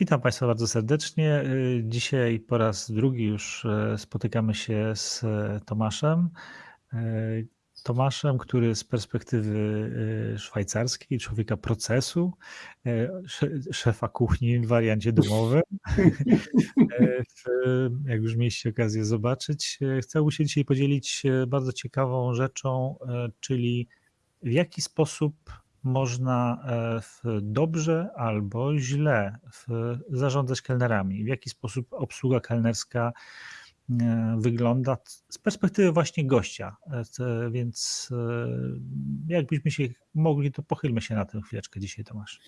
Witam Państwa bardzo serdecznie. Y, Dzisiaj po raz drugi już e, spotykamy się z e, Tomaszem. Tomaszem, który z perspektywy szwajcarskiej, człowieka procesu, sze- szefa kuchni w wariancie domowym, jak już mieliście okazję zobaczyć, chciałbym się dzisiaj podzielić bardzo ciekawą rzeczą, czyli w jaki sposób można e, dobrze albo źle zarządzać kelnerami, w jaki sposób obsługa kelnerska e, wygląda z perspektywy właśnie gościa. E, Więc jakbyśmy się mogli, to pochylmy się na tę chwileczkę dzisiaj, Tomasz.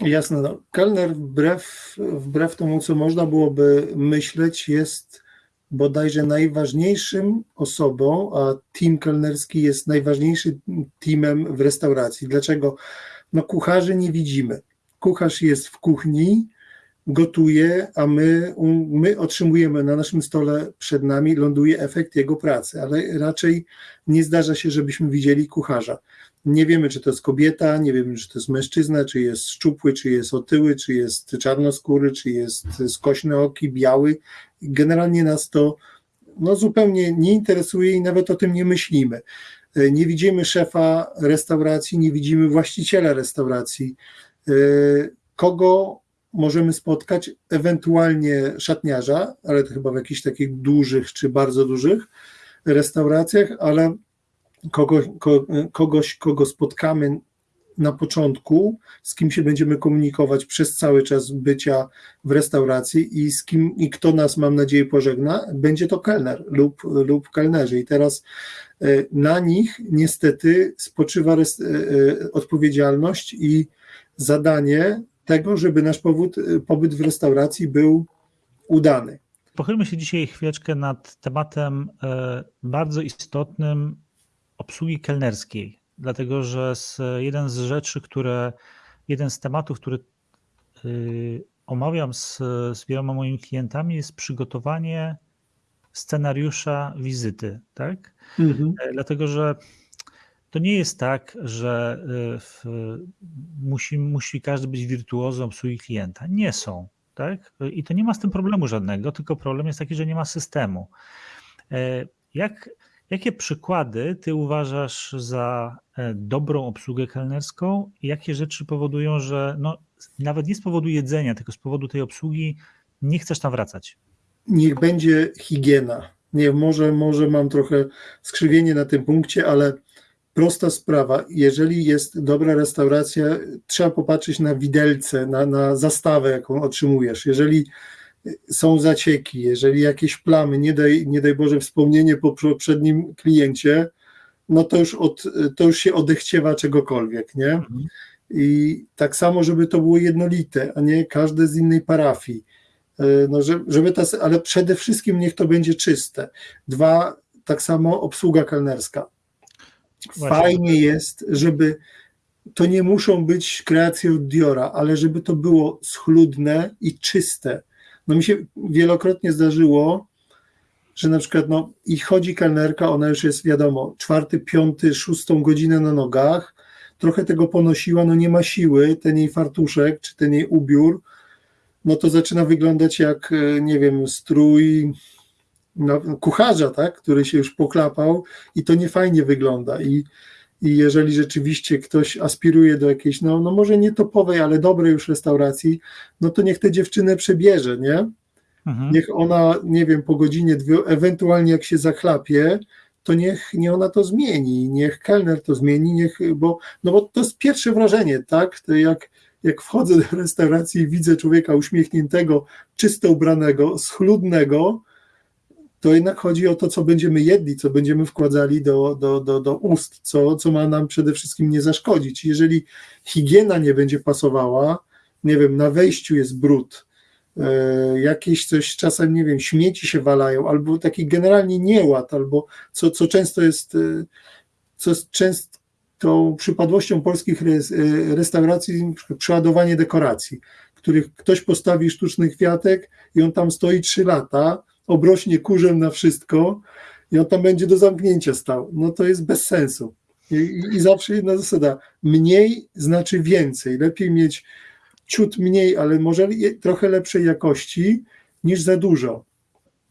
Jasne, no. Kelner wbrew, wbrew temu, co można byłoby myśleć, jest bodajże najważniejszym osobą, a team kelnerski jest najważniejszym teamem w restauracji. Dlaczego? No kucharzy nie widzimy. Kucharz jest w kuchni, gotuje, a my, my otrzymujemy na naszym stole przed nami, ląduje efekt jego pracy, ale raczej nie zdarza się, żebyśmy widzieli kucharza. Nie wiemy, czy to jest kobieta, nie wiemy, czy to jest mężczyzna, czy jest szczupły, czy jest otyły, czy jest czarnoskóry, czy jest skośny oki, biały. Generalnie nas to no, zupełnie nie interesuje i nawet o tym nie myślimy. Nie widzimy szefa restauracji, nie widzimy właściciela restauracji. Kogo możemy spotkać? Ewentualnie szatniarza, ale to chyba w jakichś takich dużych czy bardzo dużych restauracjach, ale kogoś, ko, kogoś, kogo spotkamy na początku, z kim się będziemy komunikować przez cały czas bycia w restauracji i z kim i kto nas, mam nadzieję, pożegna, będzie to kelner lub, lub kelnerzy. I teraz na nich niestety spoczywa res, odpowiedzialność i zadanie tego, żeby nasz powód, pobyt w restauracji był udany. Pochylmy się dzisiaj chwileczkę nad tematem bardzo istotnym obsługi kelnerskiej, dlatego że z, jeden z rzeczy, które, jeden z tematów, który y, omawiam z, z wieloma moimi klientami, jest przygotowanie scenariusza wizyty, tak? Mhm. Dlatego, że to nie jest tak, że w, musi, musi każdy być wirtuozą obsługi klienta. Nie są, tak? I to nie ma z tym problemu żadnego, tylko problem jest taki, że nie ma systemu. Jak Jakie przykłady ty uważasz za dobrą obsługę kelnerską? Jakie rzeczy powodują, że no, nawet nie z powodu jedzenia, tylko z powodu tej obsługi nie chcesz tam wracać? Niech będzie higiena. Nie, może, może mam trochę skrzywienie na tym punkcie, ale prosta sprawa. Jeżeli jest dobra restauracja, trzeba popatrzeć na widelce, na, na zastawę, jaką otrzymujesz. Jeżeli są zacieki, jeżeli jakieś plamy, nie daj, nie daj Boże wspomnienie po poprzednim kliencie, no to już, od, to już się odechciewa czegokolwiek, nie? Mhm. I tak samo, żeby to było jednolite, a nie każde z innej parafii. No, żeby ta, ale przede wszystkim niech to będzie czyste. Dwa, tak samo obsługa kelnerska. Fajnie jest, żeby to nie muszą być kreacje od Diora, ale żeby to było schludne i czyste no mi się wielokrotnie zdarzyło, że na przykład no, i chodzi kelnerka, ona już jest wiadomo, czwarty, piąty, szóstą godzinę na nogach, trochę tego ponosiła, no nie ma siły, ten jej fartuszek, czy ten jej ubiór, no to zaczyna wyglądać jak, nie wiem, strój no, kucharza, tak, który się już poklapał i to nie fajnie wygląda. I i jeżeli rzeczywiście ktoś aspiruje do jakiejś, no, no może nie topowej, ale dobrej już restauracji, no to niech tę dziewczynę przebierze, nie? Mhm. Niech ona, nie wiem, po godzinie, dwie, ewentualnie jak się zachlapie, to niech nie ona to zmieni, niech kelner to zmieni, niech, bo, no bo to jest pierwsze wrażenie, tak? To jak, jak wchodzę do restauracji i widzę człowieka uśmiechniętego, czysto ubranego, schludnego, to jednak chodzi o to, co będziemy jedli, co będziemy wkładali do, do, do, do ust, co, co ma nam przede wszystkim nie zaszkodzić. Jeżeli higiena nie będzie pasowała, nie wiem, na wejściu jest brud, e, jakieś coś czasem, nie wiem, śmieci się walają, albo taki generalnie nieład, albo co, co często jest, e, co jest często przypadłością polskich restauracji, przeładowanie dekoracji, których ktoś postawi sztuczny kwiatek i on tam stoi trzy lata, obrośnie kurzem na wszystko i on tam będzie do zamknięcia stał. No to jest bez sensu. I, i zawsze jedna zasada, mniej znaczy więcej. Lepiej mieć ciut mniej, ale może trochę lepszej jakości niż za dużo.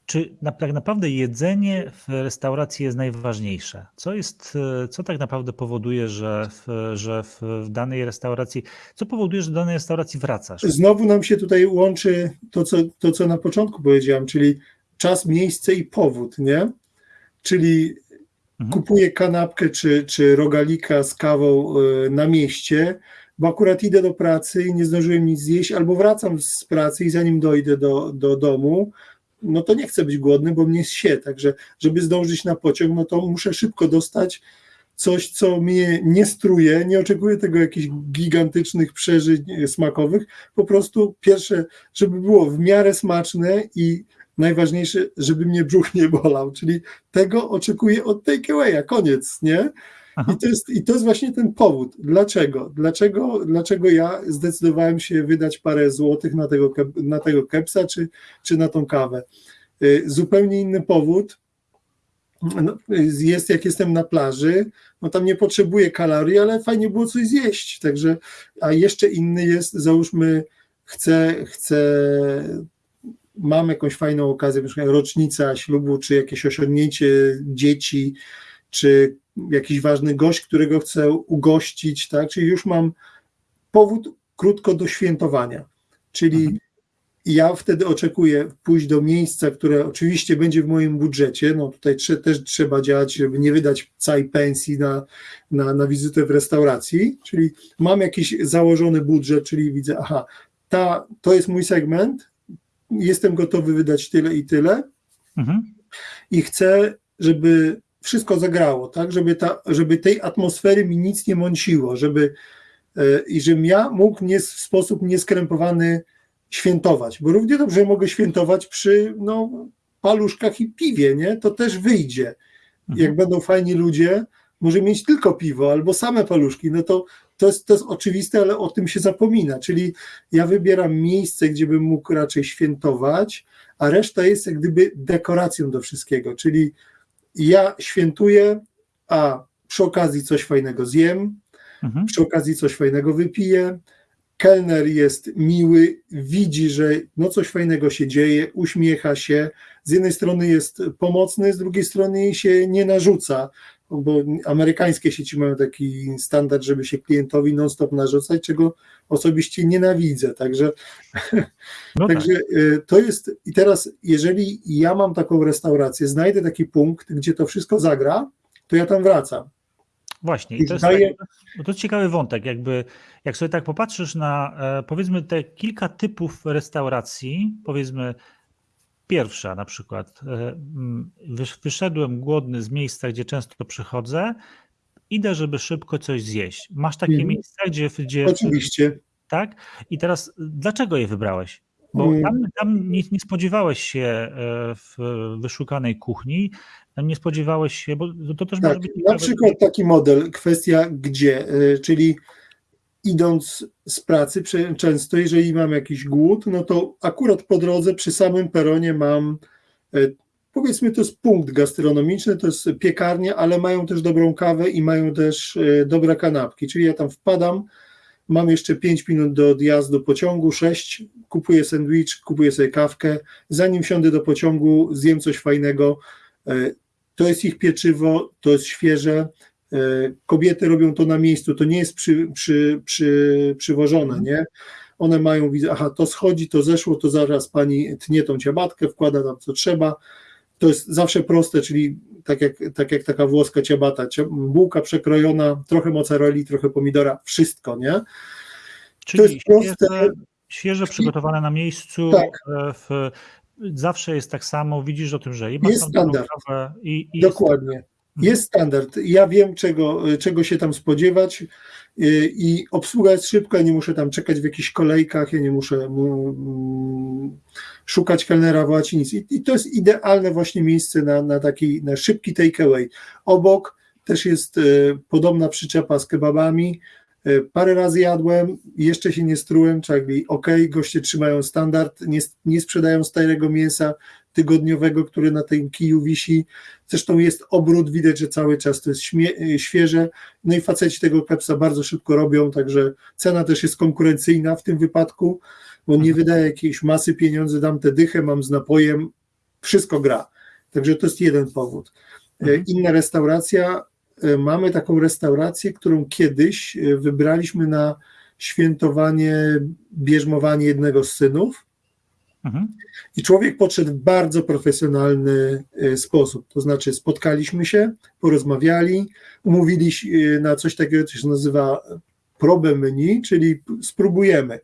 Czy tak naprawdę jedzenie w restauracji jest najważniejsze? Co, jest, co tak naprawdę powoduje, że, w, że w, w danej restauracji, co powoduje, że do danej restauracji wracasz? Znowu nam się tutaj łączy to, co, to, co na początku powiedziałem, czyli czas, miejsce i powód, nie? Czyli Mhm. kupuję kanapkę czy, czy rogalika z kawą y, na mieście, bo akurat idę do pracy i nie zdążyłem nic zjeść, albo wracam z pracy i zanim dojdę do, do domu, no to nie chcę być głodny, bo mnie się, także żeby zdążyć na pociąg, no to muszę szybko dostać coś, co mnie nie struje, nie oczekuję tego jakichś gigantycznych przeżyć e, smakowych, po prostu pierwsze, żeby było w miarę smaczne i najważniejsze, żeby mnie brzuch nie bolał, czyli tego oczekuję od takeawaya, koniec, nie? Aha. I to, jest, I to jest właśnie ten powód. Dlaczego? Dlaczego, dlaczego ja zdecydowałem się wydać parę złotych na tego, na tego kepsa czy, czy na tą kawę? Y, Zupełnie inny powód no, jest, jak jestem na plaży, no tam nie potrzebuję kalorii, ale fajnie było coś zjeść. Także, a jeszcze inny jest, załóżmy, chcę, chcę mam jakąś fajną okazję, na rocznica ślubu, czy jakieś osiągnięcie dzieci, czy jakiś ważny gość, którego chcę ugościć, tak? Czyli już mam powód krótko do świętowania. Czyli Mhm. ja wtedy oczekuję pójść do miejsca, które oczywiście będzie w moim budżecie. No tutaj trze, też trzeba działać, żeby nie wydać całej pensji na, na, na wizytę w restauracji. Czyli mam jakiś założony budżet, czyli widzę, aha, ta, to jest mój segment, jestem gotowy wydać tyle i tyle Mhm. i chcę, żeby wszystko zagrało, tak, żeby, ta, żeby tej atmosfery mi nic nie mąciło, żeby e, i żebym ja mógł nie, w sposób nieskrępowany świętować, bo równie dobrze mogę świętować przy no, paluszkach i piwie, nie? To też wyjdzie. Mhm. Jak będą fajni ludzie, może mieć tylko piwo albo same paluszki, no to to jest, to jest oczywiste, ale o tym się zapomina. Czyli ja wybieram miejsce, gdzie bym mógł raczej świętować, a reszta jest jak gdyby dekoracją do wszystkiego. Czyli ja świętuję, a przy okazji coś fajnego zjem, Mhm. przy okazji coś fajnego wypiję. Kelner jest miły, widzi, że no coś fajnego się dzieje, uśmiecha się. Z jednej strony jest pomocny, z drugiej strony się nie narzuca, bo amerykańskie sieci mają taki standard, żeby się klientowi non-stop narzucać, czego osobiście nienawidzę. Także No tak. Także to jest, i teraz, jeżeli ja mam taką restaurację, znajdę taki punkt, gdzie to wszystko zagra, to ja tam wracam. Właśnie, I to jest, zdaje- tak, to jest ciekawy wątek, jakby jak sobie tak popatrzysz na e, powiedzmy te kilka typów restauracji, powiedzmy pierwsza na przykład, e, wysz- wyszedłem głodny z miejsca, gdzie często przychodzę, idę, żeby szybko coś zjeść. Masz takie Mhm. miejsca, gdzie, gdzie Oczywiście. tak? I teraz dlaczego je wybrałeś? Bo Mm. tam, tam nie, nie spodziewałeś się e, w wyszukanej kuchni, tam nie spodziewałeś się, bo to też może Tak, być na przykład taki model, kwestia gdzie, y, czyli idąc z pracy, często jeżeli mam jakiś głód, no to akurat po drodze przy samym peronie mam, y, powiedzmy to jest punkt gastronomiczny, to jest piekarnia, ale mają też dobrą kawę i mają też y, dobre kanapki, czyli ja tam wpadam, mam jeszcze 5 minut do odjazdu pociągu, 6, kupuję sandwich, kupuję sobie kawkę, zanim wsiądę do pociągu, zjem coś fajnego, y, to jest ich pieczywo, to jest świeże. E, Kobiety robią to na miejscu, to nie jest przy, przy, przy, przywożone, nie? One mają, aha, to schodzi, to zeszło, to zaraz pani tnie tą ciabatkę, wkłada tam co trzeba. To jest zawsze proste, czyli tak jak, tak jak taka włoska ciabata, cia- bułka przekrojona, trochę mozzarelli, trochę pomidora, wszystko, nie? Czyli jest proste. świeże, świeże przygotowane na miejscu. Tak. e, W, zawsze jest tak samo, widzisz o tym, że i masz Jest standard. i, i Dokładnie. Jest standard. Ja wiem, czego, czego się tam spodziewać y, i obsługa jest szybka, nie muszę tam czekać w jakichś kolejkach, ja nie muszę mm, szukać kelnera w nic. I, I to jest idealne właśnie miejsce na, na taki na szybki takeaway. Obok też jest y, podobna przyczepa z kebabami. Y, Parę razy jadłem, jeszcze się nie strułem, czyli ok, goście trzymają standard, nie, nie sprzedają starego mięsa, tygodniowego, który na tym kiju wisi. Zresztą jest obrót, widać, że cały czas to jest śmie- świeże. No i faceci tego kepsa bardzo szybko robią, także cena też jest konkurencyjna w tym wypadku, bo nie wydaje jakiejś masy pieniędzy, dam tę dychę, mam z napojem, wszystko gra. Także to jest jeden powód. Mhm. Inna restauracja, e, mamy taką restaurację, którą kiedyś wybraliśmy na świętowanie, bierzmowanie jednego z synów. Mhm. I człowiek podszedł w bardzo profesjonalny e, sposób. To znaczy, spotkaliśmy się, porozmawiali, umówili się e, na coś takiego, co się nazywa probę menu, czyli spróbujemy.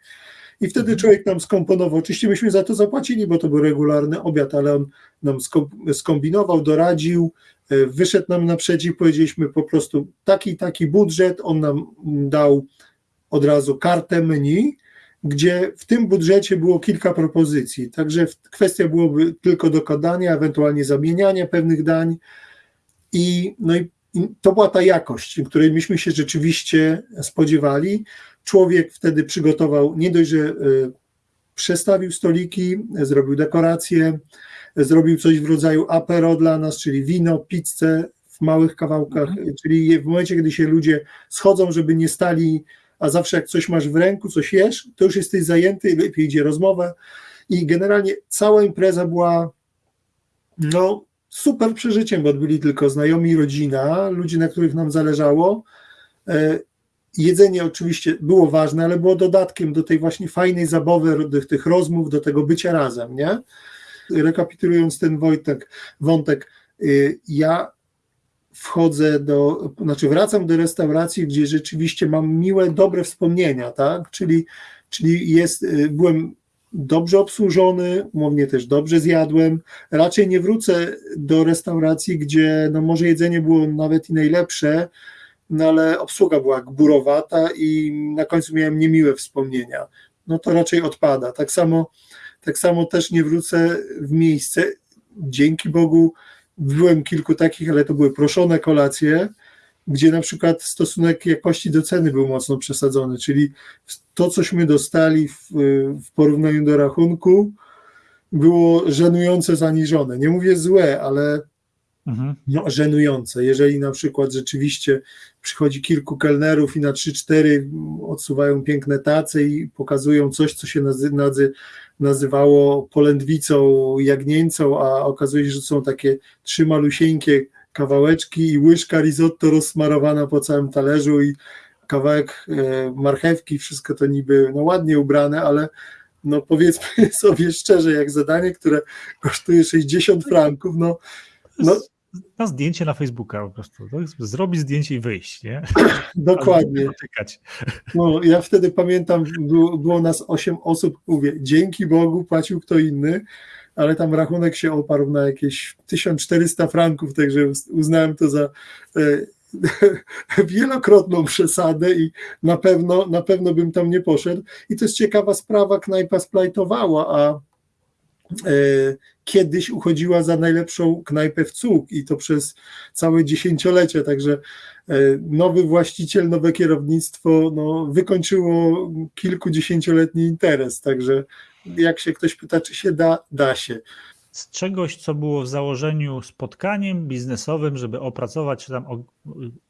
I wtedy Mhm. człowiek nam skomponował. Oczywiście myśmy za to zapłacili, bo to był regularny obiad, ale on nam sko- skombinował, doradził, e, wyszedł nam naprzeciw, powiedzieliśmy po prostu taki, taki budżet, on nam dał od razu kartę menu, gdzie w tym budżecie było kilka propozycji. Także kwestia byłoby tylko dokładania, ewentualnie zamieniania pewnych dań. I, no i, to była ta jakość, której myśmy się rzeczywiście spodziewali. Człowiek wtedy przygotował, nie dość, że y, przestawił stoliki, zrobił dekoracje, zrobił coś w rodzaju apero dla nas, czyli wino, pizzę w małych kawałkach, czyli w momencie, kiedy się ludzie schodzą, żeby nie stali, a zawsze jak coś masz w ręku, coś jesz, to już jesteś zajęty, lepiej idzie rozmowę i generalnie cała impreza była no super przeżyciem, bo byli tylko znajomi, rodzina, ludzie, na których nam zależało. E, Jedzenie oczywiście było ważne, ale było dodatkiem do tej właśnie fajnej zabawy, do tych rozmów, do tego bycia razem, nie? Rekapitulując ten Wojtek, wątek, y, ja wchodzę do, znaczy wracam do restauracji, gdzie rzeczywiście mam miłe, dobre wspomnienia, tak? Czyli, czyli jest, y, byłem dobrze obsłużony, umownie też dobrze zjadłem. Raczej nie wrócę do restauracji, gdzie no może jedzenie było nawet i najlepsze, no ale obsługa była gburowata i na końcu miałem niemiłe wspomnienia. No to raczej odpada. Tak samo, tak samo też nie wrócę w miejsce. Dzięki Bogu byłem kilku takich, ale to były proszone kolacje, gdzie na przykład stosunek jakości do ceny był mocno przesadzony, czyli to, cośmy dostali w, w porównaniu do rachunku, było żenujące zaniżone. Nie mówię złe, ale Mhm. no, żenujące. Jeżeli na przykład rzeczywiście przychodzi kilku kelnerów i na 3-4 odsuwają piękne tace i pokazują coś, co się nazy, nazy, nazywało polędwicą jagnięcą, a okazuje się, że są takie trzy malusieńkie kawałeczki i łyżka risotto rozsmarowana po całym talerzu i kawałek e, marchewki, wszystko to niby no, ładnie ubrane, ale no powiedzmy sobie szczerze, jak zadanie, które kosztuje 60 franków, no, no Na zdjęcie na Facebooka po prostu. Zrobić zdjęcie i wyjść, nie? Dokładnie. No, ja wtedy pamiętam, było, było nas 8 osób, mówię, dzięki Bogu płacił kto inny, ale tam rachunek się oparł na jakieś 1400 franków, także uznałem to za e, wielokrotną przesadę i na pewno, na pewno bym tam nie poszedł. I to jest ciekawa sprawa, knajpa splajtowała, a kiedyś uchodziła za najlepszą knajpę w cuk i to przez całe dziesięciolecie, także e, nowy właściciel, nowe kierownictwo no, wykończyło kilkudziesięcioletni interes, także jak się ktoś pyta, czy się da, da się. Z czegoś, co było w założeniu spotkaniem biznesowym, żeby opracować, czy tam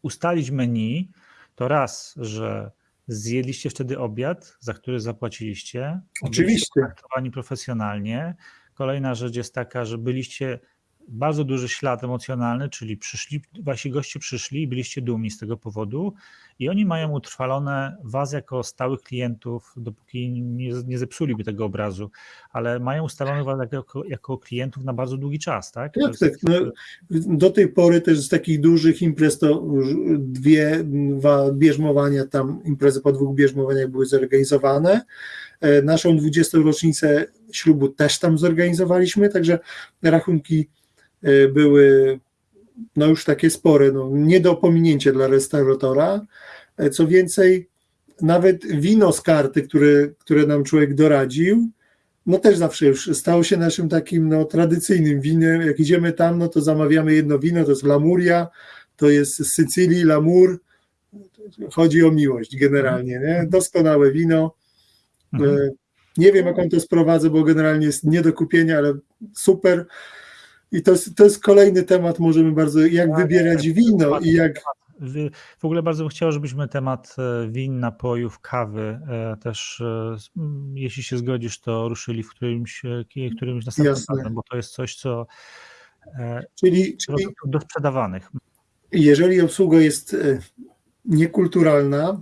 ustalić menu, to raz, że zjedliście wtedy obiad, za który zapłaciliście. Oczywiście. Byliście traktowani profesjonalnie. Kolejna rzecz jest taka, że byliście bardzo duży ślad emocjonalny, czyli przyszli, wasi goście przyszli i byliście dumni z tego powodu i oni mają utrwalone was jako stałych klientów, dopóki nie, nie zepsuliby tego obrazu, ale mają ustalone was jako, jako klientów na bardzo długi czas, tak? Tak, jest- tak. No, do tej pory też z takich dużych imprez to dwie, dwa bierzmowania, tam imprezy po dwóch bierzmowaniach były zorganizowane. E, Naszą 20. rocznicę ślubu też tam zorganizowaliśmy, także rachunki były no już takie spore, no, nie do pominięcia dla restauratora. E, Co więcej, nawet wino z karty, które, które nam człowiek doradził, no też zawsze już stało się naszym takim no, tradycyjnym winem. Jak idziemy tam, no to zamawiamy jedno wino, to jest Lamuria, to jest z Sycylii, Lamur. Chodzi o miłość generalnie, nie? Doskonałe wino. Mhm. E, Nie wiem, jak on to sprowadzę, bo generalnie jest nie do kupienia, ale super. I to jest, to jest kolejny temat, możemy bardzo, jak Tak, wybierać tak, wino i jak, W ogóle bardzo bym chciał, żebyśmy temat e, win, napojów, kawy e, też, e, jeśli się zgodzisz, to ruszyli w którymś, którymś następnym razem, bo to jest coś, co czyli, czyli do sprzedawanych. jeżeli obsługa jest niekulturalna,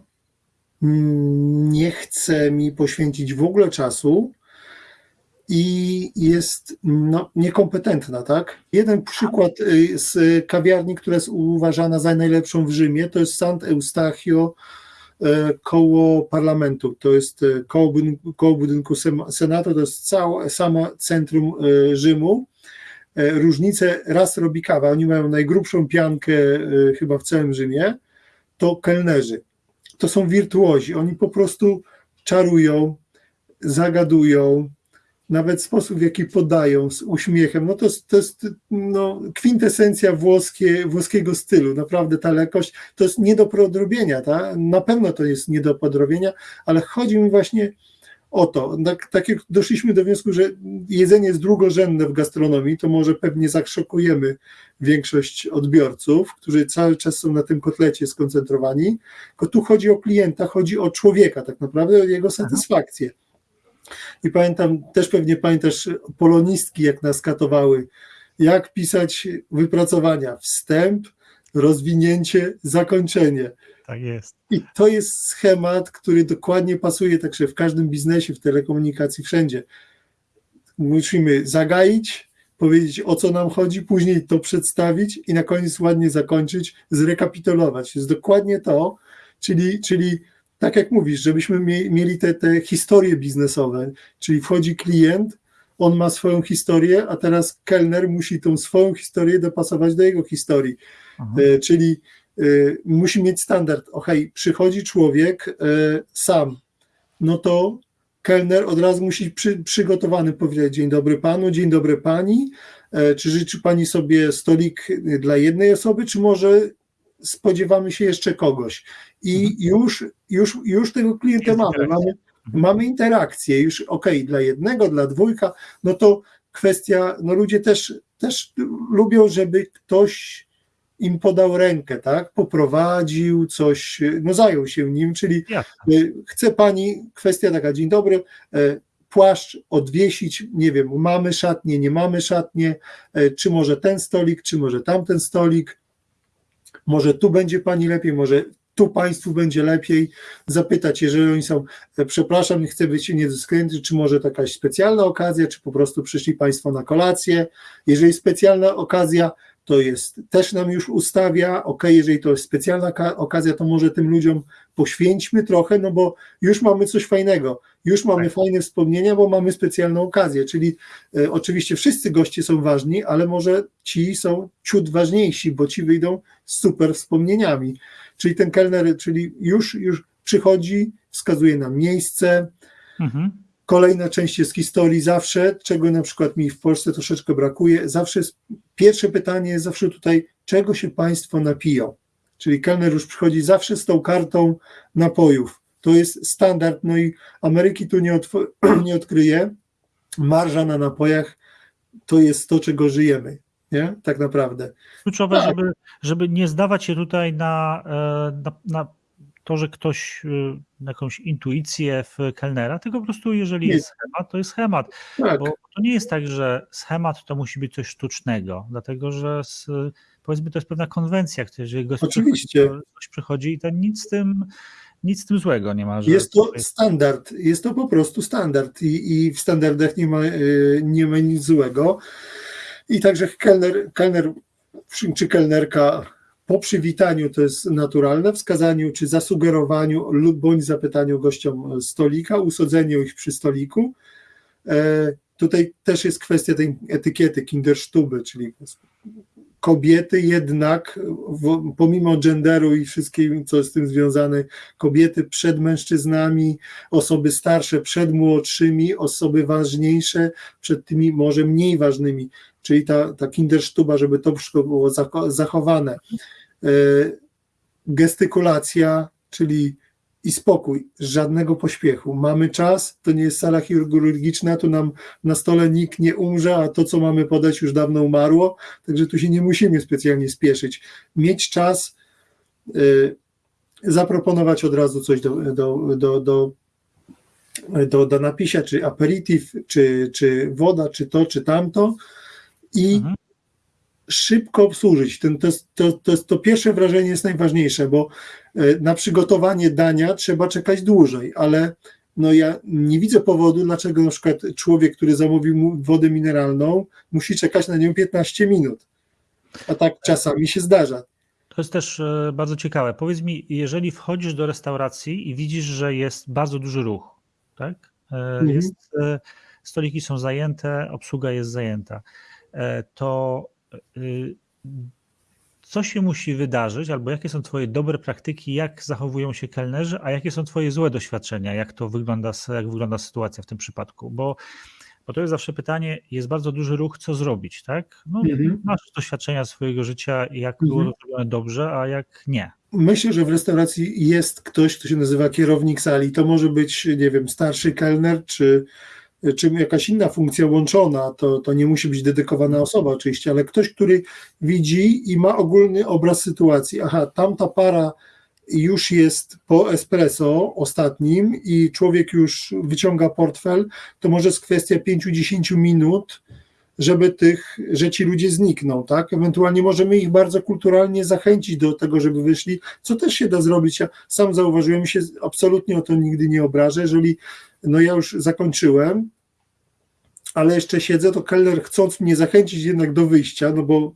nie chce mi poświęcić w ogóle czasu i jest no, niekompetentna, tak? Jeden przykład e, z kawiarni, która jest uważana za najlepszą w Rzymie, to jest Sant Eustachio e, koło parlamentu. To jest e, koło budynku, koło budynku Senatu, to jest całe, samo centrum e, Rzymu. E, Różnicę raz robi kawa, oni mają najgrubszą piankę chyba w całym Rzymie, to kelnerzy. To są wirtuozi, oni po prostu czarują, zagadują, nawet sposób, w jaki podają z uśmiechem, no to to jest no, kwintesencja włoskie, włoskiego stylu, naprawdę ta lekkość, to jest nie do podrobienia, ta? na pewno to jest nie do podrobienia, ale chodzi mi właśnie o to, tak, tak jak doszliśmy do wniosku, że jedzenie jest drugorzędne w gastronomii, to może pewnie zaszokujemy większość odbiorców, którzy cały czas są na tym kotlecie skoncentrowani, tylko tu chodzi o klienta, chodzi o człowieka tak naprawdę, o jego satysfakcję. I pamiętam, też pewnie pamiętasz polonistki, jak nas katowały, jak pisać wypracowania, wstęp, rozwinięcie, zakończenie. Tak jest. I to jest schemat, który dokładnie pasuje także w każdym biznesie, w telekomunikacji, wszędzie. Musimy zagaić, powiedzieć o co nam chodzi, później to przedstawić i na koniec ładnie zakończyć, zrekapitulować. Jest dokładnie to, czyli, czyli tak jak mówisz, żebyśmy mie- mieli te, te historie biznesowe, czyli wchodzi klient, on ma swoją historię, a teraz kelner musi tą swoją historię dopasować do jego historii. Mhm. E, czyli e, musi mieć standard. Ok, przychodzi człowiek e, sam, no to kelner od razu musi przy, przygotowany powiedzieć dzień dobry panu, dzień dobry pani, czy życzy pani sobie stolik dla jednej osoby, czy może spodziewamy się jeszcze kogoś. I już, już, już tego klienta mamy, mamy, Mhm. mamy interakcję, już ok, dla jednego, dla dwójka, no to kwestia, no ludzie też, też lubią, żeby ktoś im podał rękę, tak, poprowadził coś, no zajął się nim, czyli Jasne. chce pani, kwestia taka, dzień dobry, e, płaszcz odwiesić, nie wiem, mamy szatnie, nie mamy szatnie, e, czy może ten stolik, czy może tamten stolik, może tu będzie pani lepiej, może tu państwu będzie lepiej, zapytać, jeżeli oni są, e, przepraszam, nie chcę być niedyskretny, czy może jakaś specjalna okazja, czy po prostu przyszli państwo na kolację, jeżeli specjalna okazja, to jest, też nam już ustawia, ok, jeżeli to jest specjalna ka- okazja, to może tym ludziom poświęćmy trochę, no bo już mamy coś fajnego, już mamy Tak. fajne wspomnienia, bo mamy specjalną okazję, czyli e, oczywiście wszyscy goście są ważni, ale może ci są ciut ważniejsi, bo ci wyjdą z super wspomnieniami, czyli ten kelner, czyli już, już przychodzi, wskazuje nam miejsce, Mhm. Kolejna część jest historii zawsze, czego na przykład mi w Polsce troszeczkę brakuje. Zawsze jest, pierwsze pytanie jest zawsze tutaj, czego się Państwo napiją? Czyli kelner już przychodzi zawsze z tą kartą napojów. To jest standard, no i Ameryki tu nie, nie odkryje. Marża na napojach to jest to, czego żyjemy, nie? Tak naprawdę. Kluczowe, Tak. żeby, żeby nie zdawać się tutaj na, e, na, na to, że ktoś na jakąś intuicję w kelnera, tylko po prostu jeżeli Nie. jest schemat, to jest schemat. Tak, Bo to nie jest tak, że schemat to musi być coś sztucznego, dlatego że z, powiedzmy to jest pewna konwencja, że jeżeli gość Oczywiście. przychodzi, to gość przychodzi i to nic z tym, nic z tym złego nie ma. Jest to standard, jest to po prostu standard i, i w standardach nie ma, y, nie ma nic złego. I także kelner, kelner czy kelnerka po przywitaniu to jest naturalne, wskazaniu czy zasugerowaniu lub bądź zapytaniu gościom stolika, usadzeniu ich przy stoliku. E, Tutaj też jest kwestia tej etykiety Kinderstube, czyli kobiety jednak, pomimo genderu i wszystkim, co z tym związane, kobiety przed mężczyznami, osoby starsze przed młodszymi, osoby ważniejsze przed tymi może mniej ważnymi, czyli ta, ta kindersztuba, żeby to wszystko było zacho- zachowane. E, Gestykulacja, czyli i spokój, żadnego pośpiechu. Mamy czas, to nie jest sala chirurgiczna, tu nam na stole nikt nie umrze, a to, co mamy podać, już dawno umarło, także tu się nie musimy specjalnie spieszyć. Mieć czas, y, zaproponować od razu coś do, do, do, do, do, do napisia, czy aperitif, czy, czy woda, czy to, czy tamto i Mhm. Szybko obsłużyć. Ten, to, to, to, to pierwsze wrażenie jest najważniejsze, bo e, na przygotowanie dania trzeba czekać dłużej, ale no ja nie widzę powodu, dlaczego na przykład człowiek, który zamówił wodę mineralną, musi czekać na nią 15 minut. A tak czasami się zdarza. To jest też e, bardzo ciekawe. Powiedz mi, jeżeli wchodzisz do restauracji i widzisz, że jest bardzo duży ruch, tak? E, Mhm. Jest, stoliki są zajęte, obsługa jest zajęta, to co się musi wydarzyć, albo jakie są Twoje dobre praktyki, jak zachowują się kelnerzy, a jakie są Twoje złe doświadczenia, jak to wygląda, jak wygląda sytuacja w tym przypadku? Bo, bo to jest zawsze pytanie, jest bardzo duży ruch, co zrobić, tak? No, Mhm. Masz doświadczenia swojego życia, jak było Mhm. zrobione dobrze, a jak nie. Myślę, że w restauracji jest ktoś, kto się nazywa kierownik sali. To może być, nie wiem, starszy kelner, czy, czy jakaś inna funkcja łączona. To, to nie musi być dedykowana osoba oczywiście, ale ktoś, który widzi i ma ogólny obraz sytuacji. Aha, tamta para już jest po espresso ostatnim i człowiek już wyciąga portfel, to może jest kwestia 5-10 minut, żeby tych, że ci ludzie znikną, tak? Ewentualnie możemy ich bardzo kulturalnie zachęcić do tego, żeby wyszli, co też się da zrobić. Ja sam zauważyłem się, absolutnie o to nigdy nie obrażę, jeżeli no ja już zakończyłem, ale jeszcze siedzę, to kelner chcąc mnie zachęcić jednak do wyjścia, no bo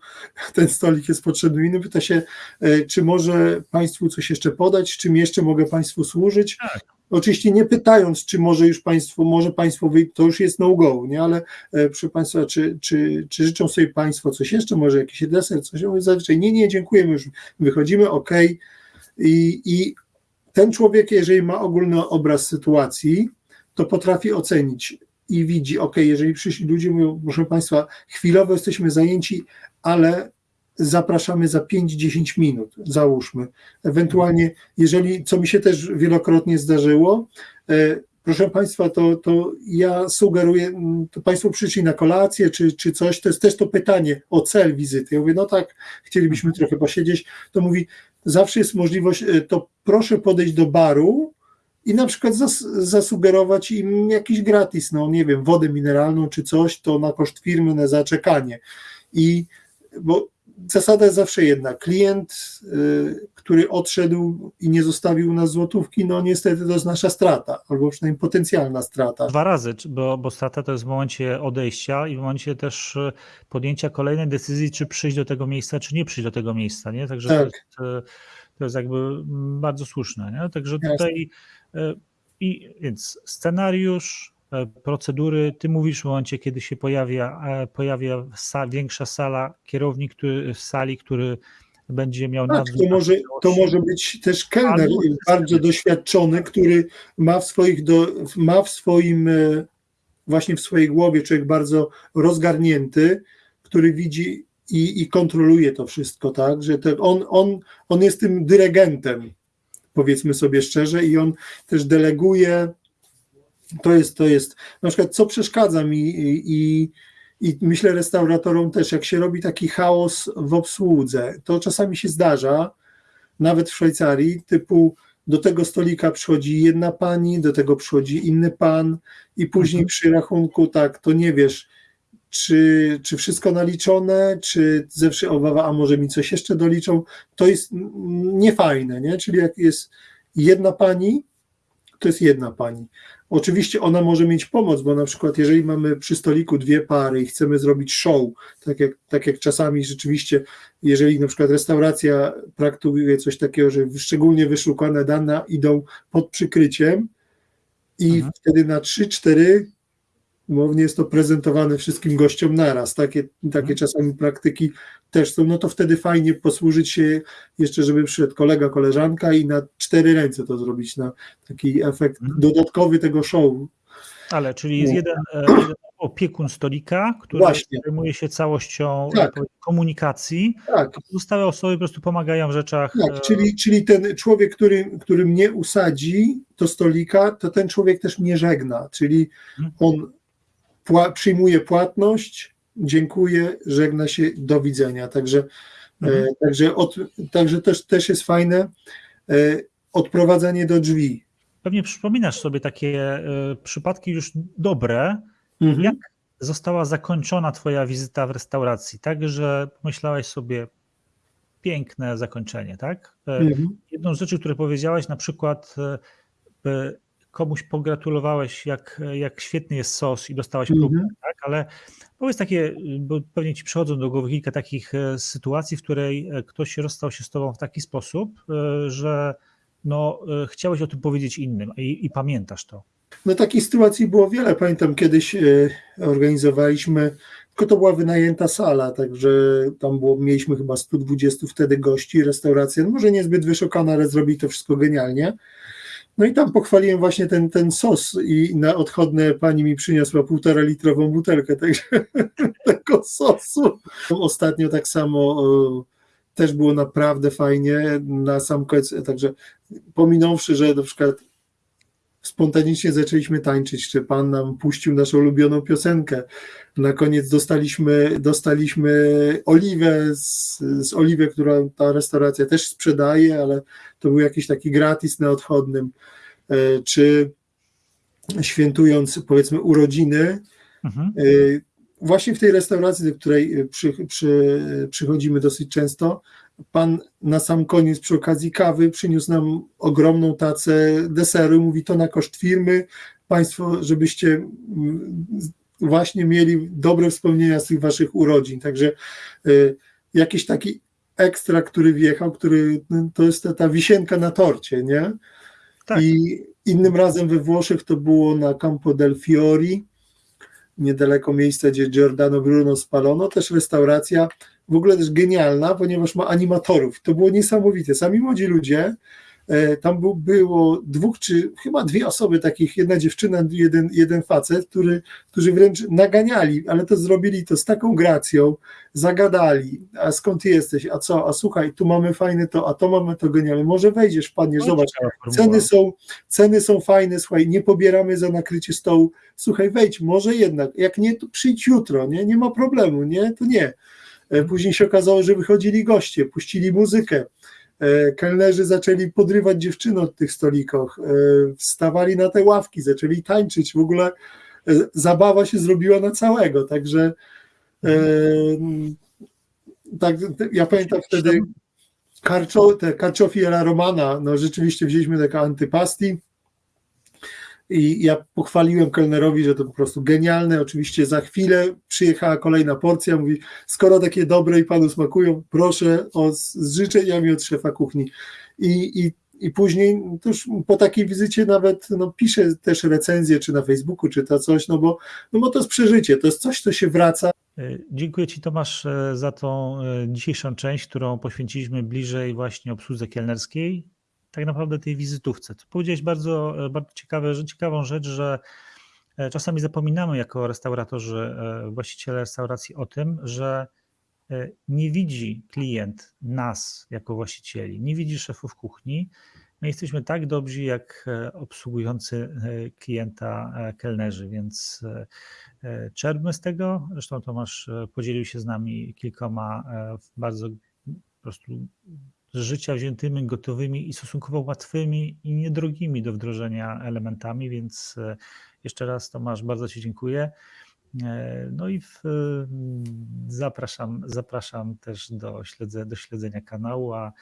ten stolik jest potrzebny inny, pyta się, e, czy może Państwu coś jeszcze podać, czym jeszcze mogę Państwu służyć. Oczywiście nie pytając, czy może już Państwo, może Państwo wyjść, to już jest no-go, nie? ale e, proszę Państwa, czy, czy, czy życzą sobie Państwo coś jeszcze, może jakiś deser, coś? Mówię Zazwyczaj nie, nie, dziękujemy, już wychodzimy, ok. I, I ten człowiek, jeżeli ma ogólny obraz sytuacji, to potrafi ocenić i widzi, ok, jeżeli przyszli ludzie, mówią, proszę Państwa, chwilowo jesteśmy zajęci, ale zapraszamy za 5-10 minut, załóżmy. Ewentualnie, jeżeli, co mi się też wielokrotnie zdarzyło, e, proszę Państwa, to, to ja sugeruję, to Państwo przyszli na kolację czy, czy coś, to jest też to pytanie o cel wizyty. Ja mówię, no tak, chcielibyśmy trochę posiedzieć, to mówi, zawsze jest możliwość, e, to proszę podejść do baru i na przykład zas, zasugerować im jakiś gratis, no nie wiem, wodę mineralną czy coś, to na koszt firmy, na zaczekanie. I bo zasada jest zawsze jedna. Klient, y, który odszedł i nie zostawił nas złotówki, no niestety to jest nasza strata, albo przynajmniej potencjalna strata. Dwa razy, bo, bo strata to jest w momencie odejścia i w momencie też e, podjęcia kolejnej decyzji, czy przyjść do tego miejsca, czy nie przyjść do tego miejsca, nie? Także to, Tak. jest, e, to jest jakby mm, bardzo słuszne, nie? Także Jasne. tutaj e, i więc scenariusz, procedury, ty mówisz w momencie, kiedy się pojawia, e, pojawia większa sala, kierownik który, sali, który będzie miał Tak, nadzór to może, to może być też kelner bardzo doświadczony, który ma w swoich do, ma w swoim e, właśnie w swojej głowie człowiek bardzo rozgarnięty, który widzi i, i kontroluje to wszystko, tak, że to on, on, on jest tym dyregentem, powiedzmy sobie szczerze, i on też deleguje. To jest, to jest, na przykład, co przeszkadza mi i, i, myślę restauratorom też, jak się robi taki chaos w obsłudze, to czasami się zdarza, nawet w Szwajcarii, typu do tego stolika przychodzi jedna pani, do tego przychodzi inny pan i później Mhm. przy rachunku tak, to nie wiesz, czy, czy wszystko naliczone, czy zawsze obawa, a może mi coś jeszcze doliczą, to jest niefajne, nie? Czyli jak jest jedna pani, to jest jedna pani. Oczywiście ona może mieć pomoc, bo na przykład jeżeli mamy przy stoliku dwie pary i chcemy zrobić show, tak jak, tak jak czasami rzeczywiście, jeżeli na przykład restauracja praktykuje coś takiego, że szczególnie wyszukane dane idą pod przykryciem i Mhm. wtedy na 3-4 umownie jest to prezentowane wszystkim gościom naraz. Takie, takie Mhm. czasami praktyki też są, no to wtedy fajnie posłużyć się jeszcze, żeby przyszedł kolega, koleżanka i na cztery ręce to zrobić, na taki efekt Mhm. dodatkowy tego show. Ale czyli jest Nie. jeden, e, jeden opiekun stolika, który Właśnie. zajmuje się całością Tak. e, komunikacji, Tak, a pozostałe osoby po prostu pomagają w rzeczach. e, tak. Czyli, czyli ten człowiek, który, który mnie usadzi do stolika, to ten człowiek też mnie żegna. Czyli Mhm. on pła- przyjmuje płatność, dziękuję, żegna się, do widzenia. Także, Mhm. e, także, od, także też, też jest fajne e, odprowadzanie do drzwi. Pewnie przypominasz sobie takie e, przypadki już dobre, Mhm. jak została zakończona Twoja wizyta w restauracji, tak, że pomyślałeś sobie piękne zakończenie, tak? E, Mhm. Jedną z rzeczy, które powiedziałeś, na przykład e, komuś pogratulowałeś, jak, jak świetny jest sos i dostałeś Mhm. próbkę, tak? Ale powiedz takie, bo pewnie ci przychodzą do głowy kilka takich e, sytuacji, w której e, ktoś rozstał się z tobą w taki sposób, e, że no, chciałeś o tym powiedzieć innym i, i pamiętasz to. No takich sytuacji było wiele. Pamiętam kiedyś organizowaliśmy, tylko to była wynajęta sala, także tam było, mieliśmy chyba 120 wtedy gości, restauracja, no może niezbyt wyszukana, ale zrobili to wszystko genialnie. No i tam pochwaliłem właśnie ten, ten sos i na odchodne pani mi przyniosła półtora litrową butelkę także, tego sosu. Ostatnio tak samo e, też było naprawdę fajnie na sam koniec, także pominąwszy, że na przykład spontanicznie zaczęliśmy tańczyć, czy pan nam puścił naszą ulubioną piosenkę. Na koniec dostaliśmy, dostaliśmy oliwę z, z oliwę, którą ta restauracja też sprzedaje, ale to był jakiś taki gratis na odchodnym. E, Czy świętując powiedzmy urodziny, Mhm. e, właśnie w tej restauracji, do której przy, przy, przychodzimy dosyć często, pan na sam koniec przy okazji kawy przyniósł nam ogromną tacę deseru mówi to na koszt firmy, państwo, żebyście właśnie mieli dobre wspomnienia z tych waszych urodzin. Także y, jakiś taki ekstra, który wjechał, który no, to jest ta, ta wisienka na torcie, nie? Tak. I innym razem we Włoszech to było na Campo del Fiori, niedaleko miejsca, gdzie Giordano Bruno spalono, też restauracja, w ogóle też genialna, ponieważ ma animatorów. To było niesamowite. Sami młodzi ludzie, e, tam był, było dwóch czy chyba dwie osoby takich, jedna dziewczyna, jeden, jeden facet, który, którzy wręcz naganiali, ale to zrobili to z taką gracją, zagadali, a skąd ty jesteś, a co, a słuchaj, tu mamy fajne to, a to mamy to genialne, może wejdziesz, wpadniesz, No, zobacz. Ceny są, ceny są fajne, słuchaj, nie pobieramy za nakrycie stołu. Słuchaj, wejdź, może jednak, jak nie, to przyjdź jutro, nie, nie ma problemu, nie, to nie. E, Później się okazało, że wychodzili goście, puścili muzykę. E, Kelnerzy zaczęli podrywać dziewczyny od tych stolików, e, wstawali na te ławki, zaczęli tańczyć. W ogóle zabawa się zrobiła na całego. Także tak, ja pamiętam wtedy Carcio, te carciofi alla romana, no rzeczywiście wzięliśmy takie antypasti i ja pochwaliłem kelnerowi, że to po prostu genialne. Oczywiście za chwilę przyjechała kolejna porcja, mówi, skoro takie dobre i panu smakują, proszę o, z życzeniami od szefa kuchni. I, i, i później to już po takiej wizycie nawet no, piszę też recenzję, czy na Facebooku, czy to coś, no bo, no bo to jest przeżycie, to jest coś, co się wraca. E, Dziękuję Ci Tomasz e, za tą e, dzisiejszą część, którą poświęciliśmy bliżej właśnie obsłudze kielnerskiej, tak naprawdę tej wizytówce. Tu powiedziałeś bardzo, e, bardzo ciekawe, ciekawą rzecz, że e, czasami zapominamy jako restauratorzy, e, właściciele restauracji o tym, że nie widzi klient nas jako właścicieli, nie widzi szefów kuchni. My jesteśmy tak dobrzy jak obsługujący klienta kelnerzy, więc czerpmy z tego. Zresztą Tomasz podzielił się z nami kilkoma bardzo po prostu z życia wziętymi, gotowymi i stosunkowo łatwymi i niedrogimi do wdrożenia elementami, więc e, jeszcze raz Tomasz bardzo Ci dziękuję. E, No i w, zapraszam, zapraszam też do, śledze, do śledzenia kanału, a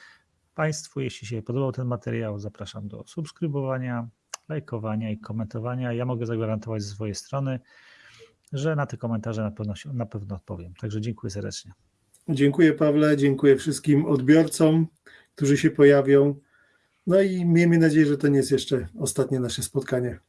Państwu, jeśli się podobał ten materiał, zapraszam do subskrybowania, lajkowania i komentowania. Ja mogę zagwarantować ze swojej strony, że na te komentarze na pewno, na pewno odpowiem. Także dziękuję serdecznie. Dziękuję Pawle, dziękuję wszystkim odbiorcom, którzy się pojawią. No i miejmy nadzieję, że to nie jest jeszcze ostatnie nasze spotkanie.